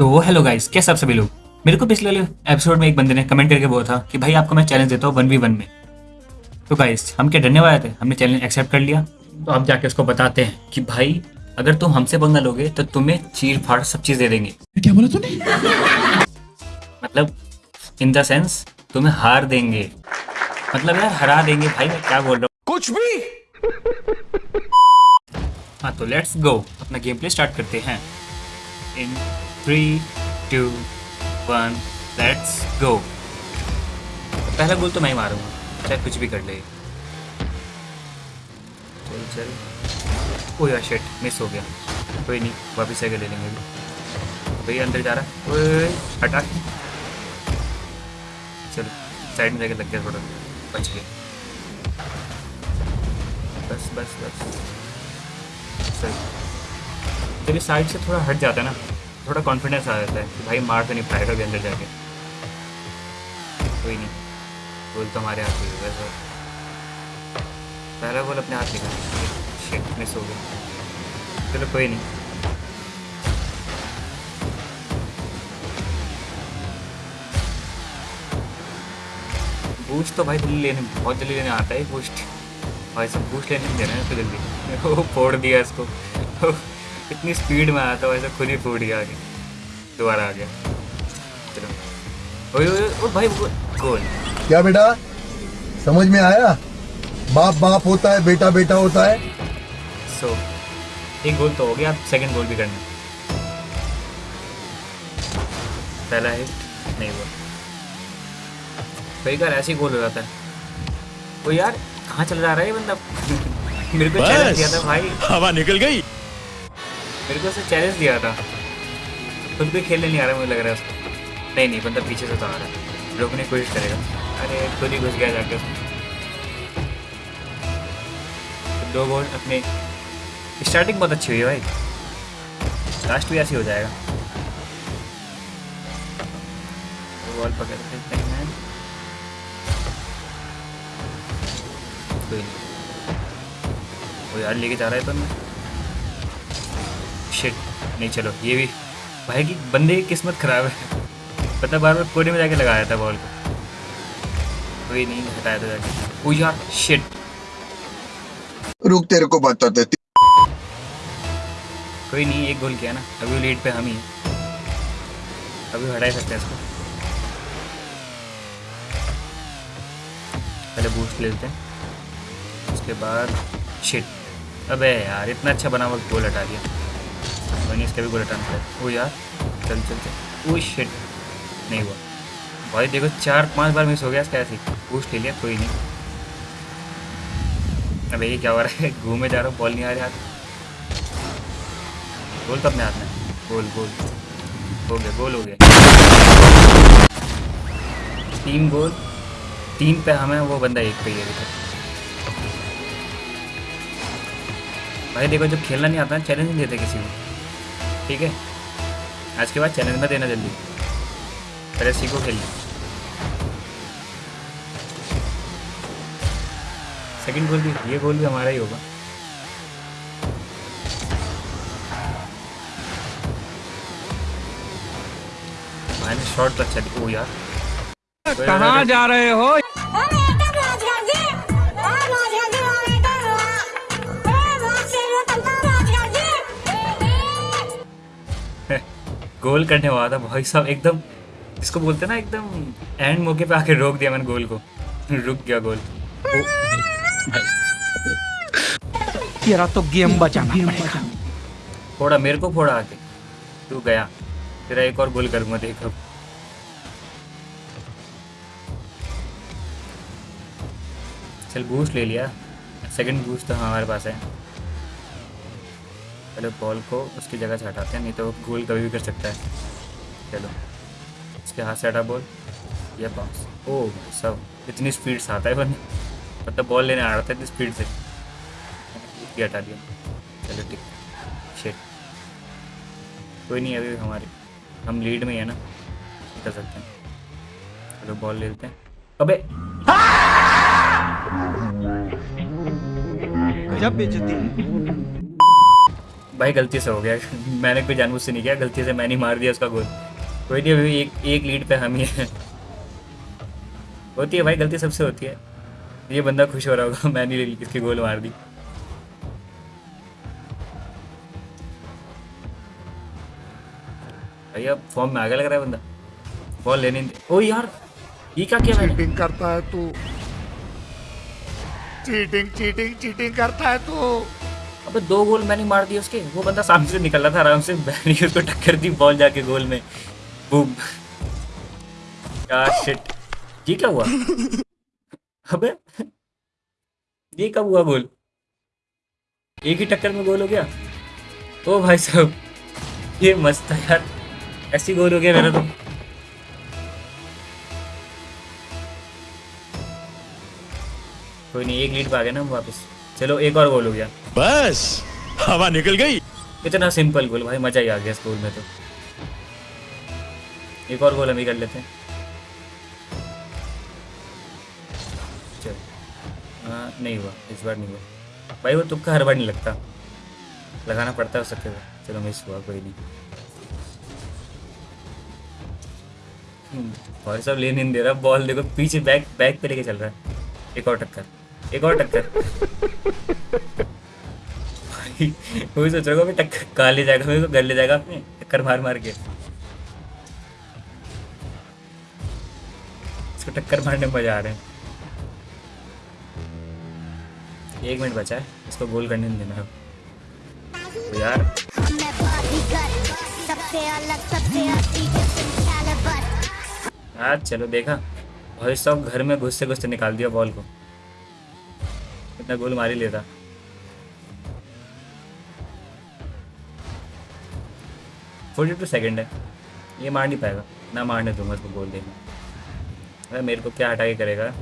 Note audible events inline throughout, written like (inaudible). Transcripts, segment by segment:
तो hello guys कैसे आप सभी लोग? मेरे को पिछले वाले एपिसोड में एक बंदे ने कमेंट करके बोला था कि भाई आपको मैं चैलेंज देता हूँ वन वी वन में। तो गाइस हम क्या डरने वाले थे हमने चैलेंज एक्सेप्ट कर लिया। तो अब जाके उसको बताते हैं कि भाई अगर तुम हमसे पंगा लोगे तो तुम्हें चीर फाड़ सब चीज़ दे देंगे। क्या बोला तूने? मतलब इन द सेंस तुम्हें हार देंगे। मतलब यार हरा देंगे। भाई मैं क्या बोल रहा हूँ? कुछ भी! हाँ तो लेट्स गो अपना गेम प्ले स्टार्ट करते हैं। In three two one let's go पहला गोल तो मैं ही मारूँगा। चाहे कुछ भी कर ले। चल चल। ओ यार शेट मिस हो गया। कोई नहीं, वापस आगे ले लेंगे अभी। भैया अंदर जा रहा है। हटा। चलो साइड में जाके लग गया थोड़ा। बच गया। बस बस बस। सही तेरी साइड से थोड़ा हट जाता है ना, थोड़ा कॉन्फिडेंस आ जाता है कि भाई मार तो नहीं पाएगा भी अंदर जाके। कोई नहीं गोल तो हमारे हाथ में वैसे पहला गोल अपने हाथ शिट मिस हो गया। चलो कोई नहीं। बूस्ट तो भाई जल्दी लेने, बहुत जल्दी लेने आता है बूस्ट भाई सब बूस्ट लेने देना है इसको जल्दी। (laughs) फोड़ दिया इसको। (laughs) इतनी स्पीड में आया था वैसे खुद ही फूट गया आगे। दोबारा आ गया। चलो। ओए ओए ओ भाई गोल। क्या बेटा? समझ में आया? बाप बाप होता है बेटा बेटा होता है। सो so, एक गोल तो हो गया अब सेकंड गोल भी करना पहला हिट नहीं हुआ। कई बार ऐसे ही गोल हो जाता है। वो यार कहाँ चल जा रहा है ये बंदा? (laughs) मेरे को चैलेंज दिया था भाई। हवा निकल गई। मेरे को उसे चैलेंज दिया था। खुद भी खेलने नहीं आ रहा मुझे लग रहा है उसको। नहीं नहीं, बंदा पीछे से तो आ रहा है। रोकने की कोशिश करेगा। अरे, खुद ही घुस गया जाके उसमें। दो गोल अपने। स्टार्टिंग बहुत अच्छी हुई है भाई। लास्ट भी ऐसे हो जाएगा। बॉल पकड़ कोई नहीं। वो यार लेके जा रहा है तो मैं शिट नहीं चलो ये भी। भाई की बंदे की किस्मत खराब है। पता बार बार कोने में जाके लगाया था बॉल को। कोई नहीं हटाया था जाके। ओ यार शिट रुक तेरे को बताते कोई नहीं एक गोल किया ना। अभी लीड पे हम ही अभी हटा ही सकते हैं इसको। पहले बूस्ट ले लेते हैं। उसके बाद शिट अबे यार इतना अच्छा बना हुआ गोल हटा दिया। मैंने इसका भी गोल हटाना था ओ यार, चल चल चल। ओ शिट नहीं हुआ। भाई देखो, चार, पाँच बार मिस हो गया, इसका ऐसे बूस्ट ले लिया, कोई नहीं। अबे ये क्या हो रहा है? (laughs) घूमे जा रहा हूँ बॉल नहीं आ रही हाथ गोल तो अपने हाथ में गोल गोल हो गया गोल हो गया। तीन गोल तीन पे हमें वो बंदा एक पे ही है। भाई देखो जब खेलना नहीं आता चैलेंज नहीं देते किसी को। ठीक है? आज के बाद चैलेंज में देना जल्दी। पहले सीखो खेलना सेकंड गोल भी, ये गोल भी हमारा ही होगा। मैंने शॉट तो अच्छा ओ यार। कहाँ जा रहे हो? गोल करने वाला था भाई साहब एकदम इसको बोलते ना एकदम एंड मौके पे आके रोक दिया मैंने गोल को। रुक गया गोल। तेरा तो गेम बचाना पड़ेगा। फोड़ा मेरे को फोड़ा आके। तू गया। तेरा एक और गोल करूँगा देख अब। चल बूस्ट ले लिया। सेकंड बूस्ट तो हमारे पास है। पहले बॉल को उसकी जगह से हटाते हैं, नहीं तो गोल कभी भी कर सकता है। चलो, उसके हाथ से हटा बॉल ये बाउंस ओ, सब, इतनी स्पीड से आता है बंदा। मतलब बॉल लेने आ रहा था इतनी स्पीड से। ये हटा दिया। चलो ठीक। शेट कोई नहीं, अभी हमारे, हम लीड में ही है ना। कर सकते हैं। चलो बॉल ले लेते हैं। अबे! गजब बेइज्जती। है भाई गलती से हो गया। (laughs) मैंने कोई जानबूझ से नहीं किया, गलती से मैंने मार दिया उसका गोल। कोई नहीं, अभी एक एक लीड पे हम ही है। (laughs) होती है भाई, गलती सबसे होती है। ये बंदा खुश हो रहा होगा, (laughs) मैंने इसकी गोल मार दी। अब फॉर्म में आगे लग रहा है बंदा। बॉल लेने ओ यार, ये क्या किया मैंने? चीटिंग करता है तू। चीटिंग चीटिंग चीटिंग करता है तू। अबे दो गोल मैंने मार दिए उसके। वो बंदा सामने से निकल रहा था, आराम से मैंने उसको टक्कर दी बॉल जाके गोल में। बूम। यार शिट ये क्या हुआ? अबे, ये कब हुआ गोल एक ही टक्कर में गोल हो गया? ओ भाई साहब, ये मस्त है यार। ऐसी गोल हो गया मेरा तो। कोई नहीं, एक लीड पे गए ना हम वापस। चलो एक और गोल हो गया। बस हवा निकल गई। इतना सिंपल गोल भाई मज़ा ही आ गया इस गोल में तो। एक और गोल हम ही कर लेते हैं। चल। हाँ नहीं हुआ इस बार नहीं हुआ। भाई वो तुक्का हर बार नहीं लगता। लगाना पड़ता है उसके बाद चलो मिस हुआ कोई नहीं। भाई साहब लेने नहीं दे रहा बॉल देखो पीछे बैक बैक पे लेके चल रहा है। एक और टक्कर। एक और टक्कर। वही सोच रहा हूँ टक्कर कहाँ ले जाएगा, मेरे को घर ले जाएगा अपने, टक्कर मार मार के। इसको टक्कर मारने में मज़ा आ रहा है। एक मिनट बचा है, इसको गोल करने नहीं देना। तो यार। यार, चलो देखा। भाई सब घर में घुसते घुसते निकाल दिया बॉल को। इतना गोल मार ही लेता फोर्टी टू सेकेंड है। ये मार नहीं पाएगा। ना मारने दूँगा इसको गोल देना। अरे मेरे को क्या हटा के करेगा।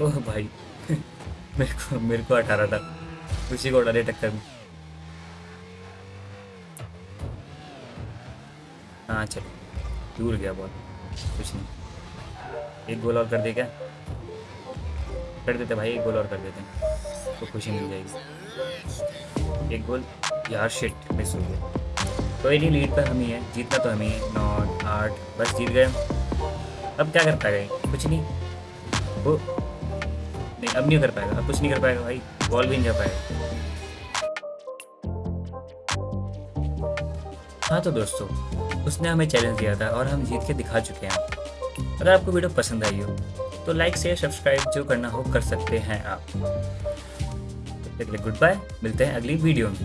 ओह भाई। (laughs) मेरे को मेरे को हटा रहा था। उसी को उड़ा दे टक्कर में। हाँ चलो। दूर गया बॉल कुछ नहीं। एक गोल और कर दे क्या? कर देते भाई, एक गोल और कर देते तो खुशी मिल जाएगी। एक गोल? यार शिट मिस हो गया। कोई नहीं लीड पर हम ही है, जीतना तो हम ही। नौ, आठ, बस जीत गए। अब क्या कर पाएगा? कुछ नहीं। वो, नहीं, अब नहीं कर पाएगा। अब कुछ नहीं कर पाएगा भाई। बॉल भी नहीं जा पाएगा। हाँ तो दोस्तों, उसने हमें चैलेंज दिया था और हम जीत के दिखा चुके हैं। अगर आपको वीडियो पसंद आई हो तो लाइक शेयर सब्सक्राइब जो करना हो कर सकते हैं आप। तो गुड बाय मिलते हैं अगली वीडियो में।